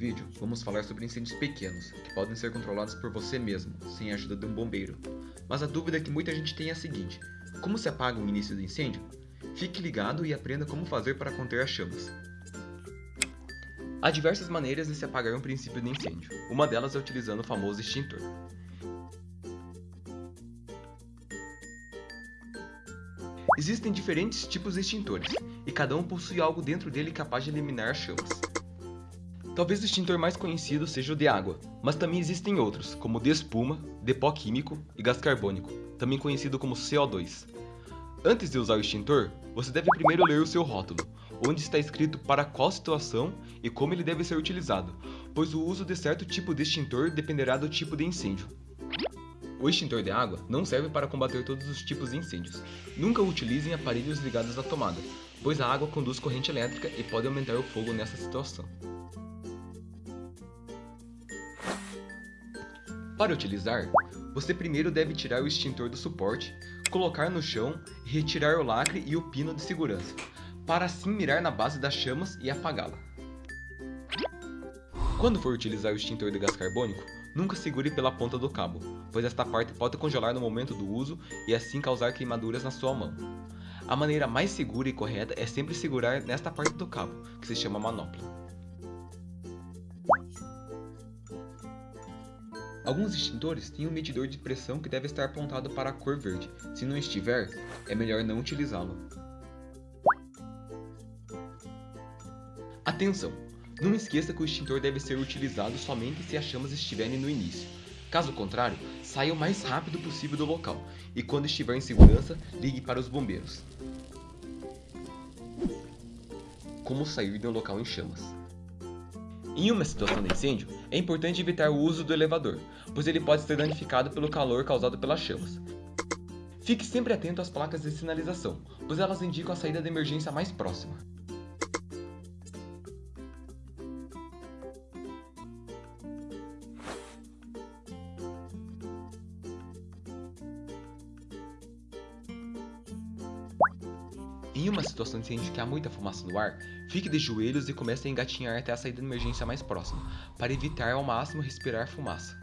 vídeo, vamos falar sobre incêndios pequenos, que podem ser controlados por você mesmo, sem a ajuda de um bombeiro. Mas a dúvida que muita gente tem é a seguinte, como se apaga o início do incêndio? Fique ligado e aprenda como fazer para conter as chamas. Há diversas maneiras de se apagar um princípio de incêndio, uma delas é utilizando o famoso extintor. Existem diferentes tipos de extintores, e cada um possui algo dentro dele capaz de eliminar as chamas. Talvez o extintor mais conhecido seja o de água, mas também existem outros, como o de espuma, de pó químico e gás carbônico, também conhecido como CO2. Antes de usar o extintor, você deve primeiro ler o seu rótulo, onde está escrito para qual situação e como ele deve ser utilizado, pois o uso de certo tipo de extintor dependerá do tipo de incêndio. O extintor de água não serve para combater todos os tipos de incêndios. Nunca utilizem aparelhos ligados à tomada, pois a água conduz corrente elétrica e pode aumentar o fogo nessa situação. Para utilizar, você primeiro deve tirar o extintor do suporte, colocar no chão e retirar o lacre e o pino de segurança, para assim mirar na base das chamas e apagá-la. Quando for utilizar o extintor de gás carbônico, nunca segure pela ponta do cabo, pois esta parte pode congelar no momento do uso e assim causar queimaduras na sua mão. A maneira mais segura e correta é sempre segurar nesta parte do cabo, que se chama manopla. Alguns extintores têm um medidor de pressão que deve estar apontado para a cor verde. Se não estiver, é melhor não utilizá-lo. Atenção! Não esqueça que o extintor deve ser utilizado somente se as chamas estiverem no início. Caso contrário, saia o mais rápido possível do local e quando estiver em segurança, ligue para os bombeiros. Como sair de um local em chamas? Em uma situação de incêndio, é importante evitar o uso do elevador, pois ele pode ser danificado pelo calor causado pelas chamas. Fique sempre atento às placas de sinalização, pois elas indicam a saída de emergência mais próxima. Em uma situação de incêndio que há muita fumaça no ar, fique de joelhos e comece a engatinhar até a saída de emergência mais próxima, para evitar ao máximo respirar fumaça.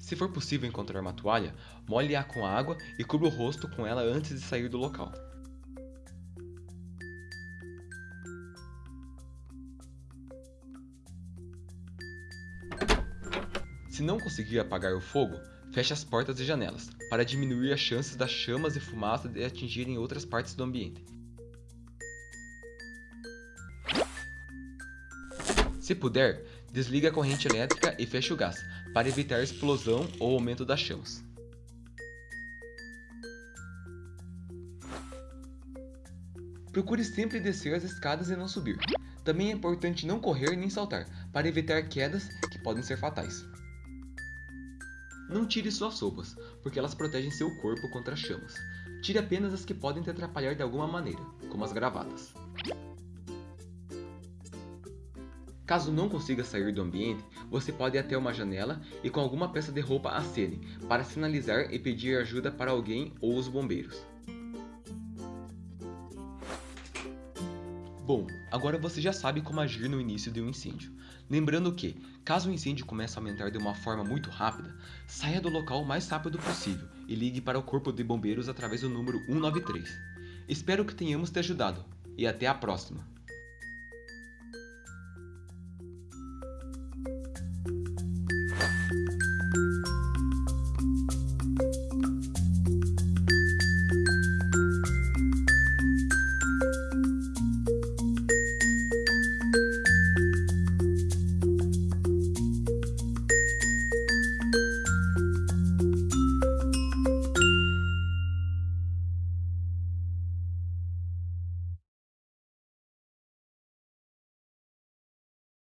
Se for possível encontrar uma toalha, molhe-a com água e cubra o rosto com ela antes de sair do local. Se não conseguir apagar o fogo, feche as portas e janelas, para diminuir as chances das chamas e fumaça de atingirem outras partes do ambiente. Se puder, desligue a corrente elétrica e feche o gás, para evitar explosão ou aumento das chamas. Procure sempre descer as escadas e não subir. Também é importante não correr nem saltar, para evitar quedas que podem ser fatais. Não tire suas roupas, porque elas protegem seu corpo contra chamas. Tire apenas as que podem te atrapalhar de alguma maneira, como as gravatas. Caso não consiga sair do ambiente, você pode ir até uma janela e com alguma peça de roupa acene, para sinalizar e pedir ajuda para alguém ou os bombeiros. Bom, agora você já sabe como agir no início de um incêndio. Lembrando que, caso o incêndio comece a aumentar de uma forma muito rápida, saia do local o mais rápido possível e ligue para o corpo de bombeiros através do número 193. Espero que tenhamos te ajudado e até a próxima!